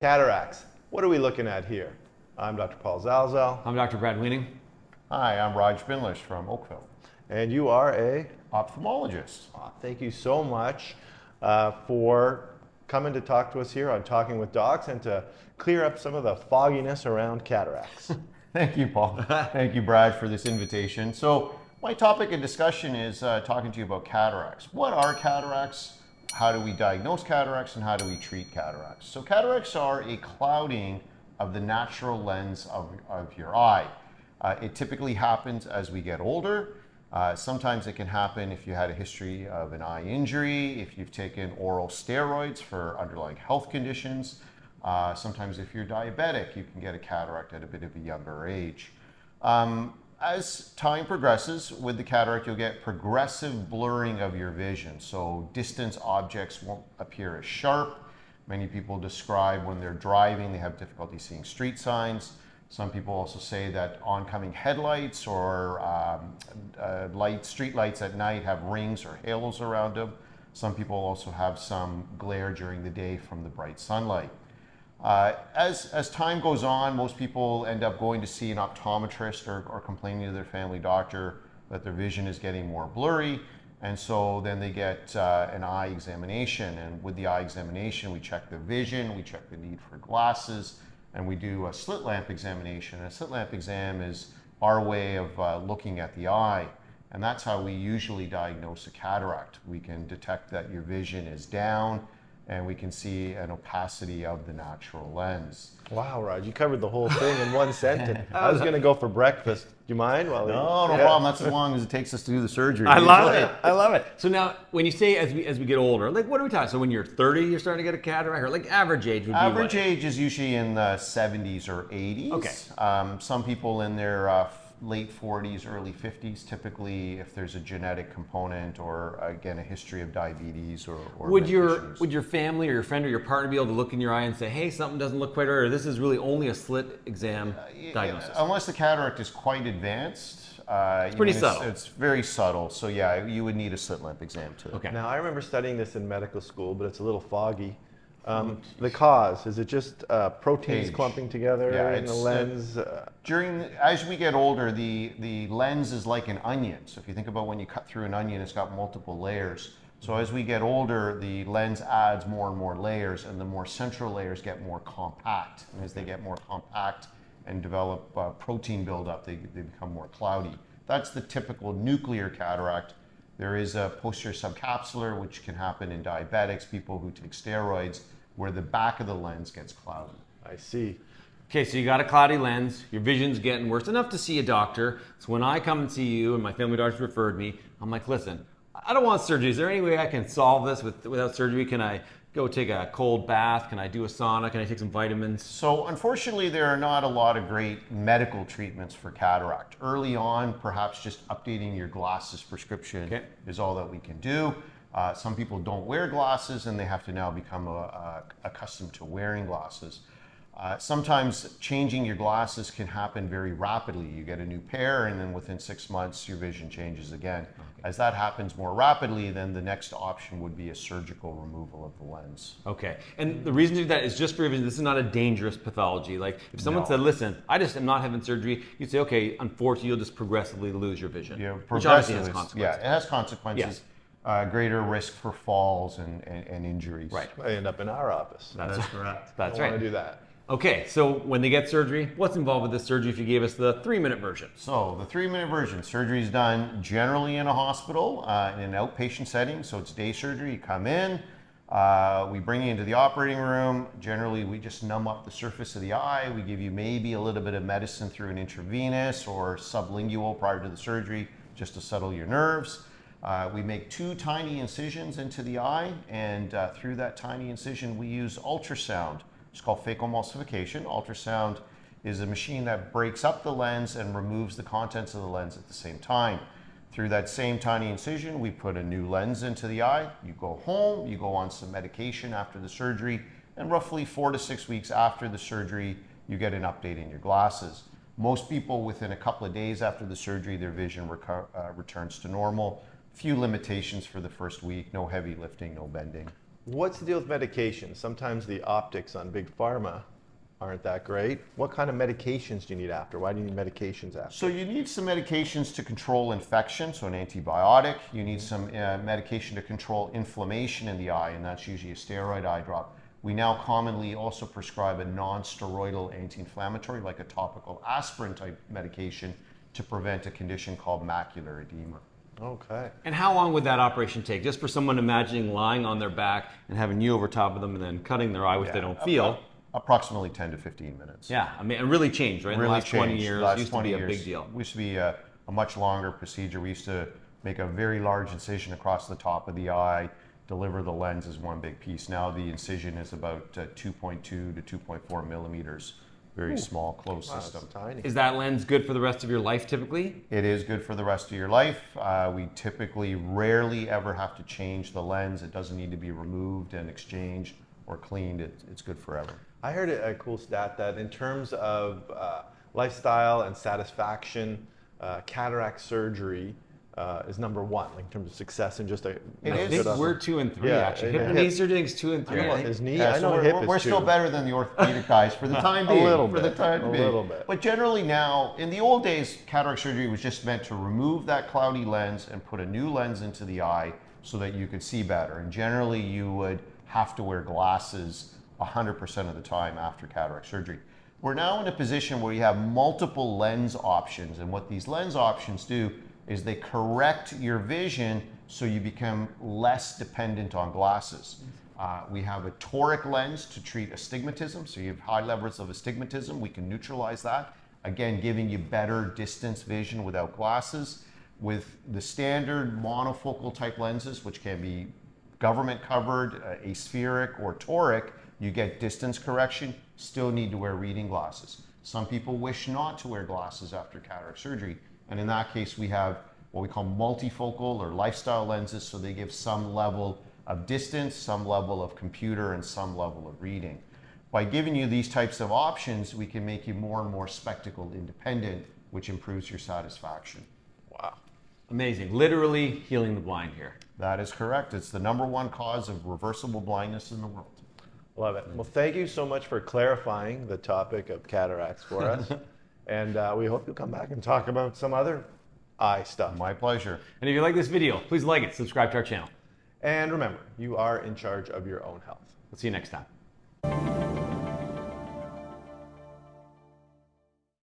Cataracts. What are we looking at here? I'm Dr. Paul Zalzal. I'm Dr. Brad Weening. Hi, I'm Raj Bindlish from Oakville, And you are a. ophthalmologist. Aw, Thank you so much uh, for coming to talk to us here on Talking with Docs and to clear up some of the fogginess around cataracts. Thank you, Paul. Thank you, Brad, for this invitation. So, my topic of discussion is uh, talking to you about cataracts. What are cataracts? How do we diagnose cataracts and how do we treat cataracts? So, cataracts are a clouding of the natural lens of, of your eye. Uh, it typically happens as we get older. Uh, sometimes it can happen if you had a history of an eye injury, if you've taken oral steroids for underlying health conditions. Uh, sometimes if you're diabetic, you can get a cataract at a bit of a younger age. Um, as time progresses with the cataract, you'll get progressive blurring of your vision. So distance objects won't appear as sharp. Many people describe when they're driving, they have difficulty seeing street signs. Some people also say that oncoming headlights or um, uh, light, street lights at night have rings or halos around them. Some people also have some glare during the day from the bright sunlight. Uh, as, as time goes on, most people end up going to see an optometrist or, or complaining to their family doctor that their vision is getting more blurry. And so then they get uh, an eye examination. And with the eye examination, we check the vision, we check the need for glasses, and we do a slit lamp examination. And a slit lamp exam is our way of uh, looking at the eye. And that's how we usually diagnose a cataract. We can detect that your vision is down and we can see an opacity of the natural lens. wow, Raj, you covered the whole thing in one sentence. I was going to go for breakfast. Do you mind? While we- No, no Yeah. problem. That's as long as it takes us to do the surgery. I love it. I love it. So now, when you say as we as we get older, like what are we talking? So when you're 30, you're starting to get a cataract, or like average age would be Average age is usually in the 70s or 80s. Okay. Um, some people in their uh, f- late 40s, early 50s, typically if there's a genetic component or again a history of diabetes or, or Would your issues. would your family or your friend or your partner be able to look in your eye and say, hey, something doesn't look quite right, or this is really only a slit exam Yeah, diagnosis? Unless the cataract is quite advanced. Uh, it's pretty subtle. It's, very subtle. So yeah, you would need a slit lamp exam too. Okay. Now, I remember studying this in medical school, but it's a little foggy. Um, the cause, is it just uh, proteins Age. clumping together Yeah, in the lens? Uh, During as we get older, the the lens is like an onion. So if you think about when you cut through an onion, it's got multiple layers. So as we get older, the lens adds more and more layers, and the more central layers get more compact. And as they get more compact and develop uh, protein buildup, they, they become more cloudy. That's the typical nuclear cataract. There is a posterior subcapsular, which can happen in diabetics, people who take steroids, where the back of the lens gets cloudy. I see. Okay, so you got a cloudy lens, your vision's getting worse enough to see a doctor. So when I come and see you and my family doctor referred me, I'm like, listen, I don't want surgery. Is there any way I can solve this with, without surgery? Can I go take a cold bath? Can I do a sauna? Can I take some vitamins? So, unfortunately, there are not a lot of great medical treatments for cataract. Early on, perhaps just updating your glasses prescription Okay. is all that we can do. Uh, some people don't wear glasses and they have to now become uh uh accustomed to wearing glasses. Uh, sometimes changing your glasses can happen very rapidly. You get a new pair, and then within six months, your vision changes again. As that happens more rapidly, then the next option would be a surgical removal of the lens. Okay, and the reason to do that is just for your vision. This is not a dangerous pathology. Like if someone No. said, "Listen, I just am not having surgery," you'd say, "Okay, unfortunately, you'll just progressively lose your vision." Yeah, which has consequences. Yeah, it has consequences. Yes. Uh, greater risk for falls and, and, and injuries. Right. I end up in our office. That's, correct. That's I right. want to do that. Okay, so when they get surgery, what's involved with this surgery? If you gave us the three-minute version. So the three-minute version, surgery is done generally in a hospital, uh, in an outpatient setting. So it's day surgery. You come in, uh, we bring you into the operating room. Generally, we just numb up the surface of the eye. We give you maybe a little bit of medicine through an intravenous or sublingual prior to the surgery, just to settle your nerves. Uh, we make two tiny incisions into the eye, and uh, through that tiny incision, we use ultrasound. It's called phacoemulsification. Ultrasound is a machine that breaks up the lens and removes the contents of the lens at the same time. Through that same tiny incision, we put a new lens into the eye. You go home, you go on some medication after the surgery, and roughly four to six weeks after the surgery, you get an update in your glasses. Most people, within a couple of days after the surgery, their vision uh, returns to normal. Few limitations for the first week, no heavy lifting, no bending. What's the deal with medications? Sometimes the optics on big pharma aren't that great. What kind of medications do you need after? Why do you need medications after? So you need some medications to control infection, so an antibiotic. You need some uh, medication to control inflammation in the eye, and that's usually a steroid eye drop. We now commonly also prescribe a non-steroidal anti-inflammatory, like a topical aspirin type medication, to prevent a condition called macular edema. Okay. And how long would that operation take? Just for someone imagining lying on their back and having you over top of them and then cutting their eye, which they don't feel. Approximately 10 to 15 minutes. Yeah, I mean, it really changed, right? In the really last 20 years, Last used 20 to be a big deal. Used to be a, a much longer procedure. We used to make a very large incision across the top of the eye, deliver the lens as one big piece. Now the incision is about uh, 2.2 to 2.4 millimeters. Very small, closed Wow, system. tiny. Is that lens good for the rest of your life typically? It is good for the rest of your life. Uh, we typically rarely ever have to change the lens. It doesn't need to be removed and exchanged or cleaned. It, it's good forever. I heard a a cool stat that in terms of uh, lifestyle and satisfaction, uh, cataract surgery uh, is number one like, in terms of success and just a. It I think good- we're two and three Yeah, actually. yeah, Hip and hip. knee surgeons two and three. I Well, think. his knee. Yeah, I so know we're, hip we're- is we're still better than the orthopedic guys for the time being. A being. little for the bit, time a being. little bit. But generally now, in the old days, cataract surgery was just meant to remove that cloudy lens and put a new lens into the eye so that you could see better. And generally, you would have to wear glasses 100% of the time after cataract surgery. We're now in a position where you have multiple lens options, and what these lens options do is they correct your vision so you become less dependent on glasses. Uh, we have a toric lens to treat astigmatism, so you have high levels of astigmatism. We can neutralize that, again, giving you better distance vision without glasses. With the standard monofocal type lenses, which can be government covered, uh, aspheric, or toric, you get distance correction, still need to wear reading glasses. Some people wish not to wear glasses after cataract surgery, and in that case, we have what we call multifocal or lifestyle lenses, so they give some level of distance, some level of computer, and some level of reading. By giving you these types of options, we can make you more and more spectacle independent, which improves your satisfaction. Wow. Amazing. Literally healing the blind here. That is correct. It's the number one cause of reversible blindness in the world. Love it. Well, thank you so much for clarifying the topic of cataracts for us. and uh, we hope you'll come back and talk about some other eye stuff. My pleasure. And if you like this video, please like it, subscribe to our channel. And remember, you are in charge of your own health. We'll see you next time.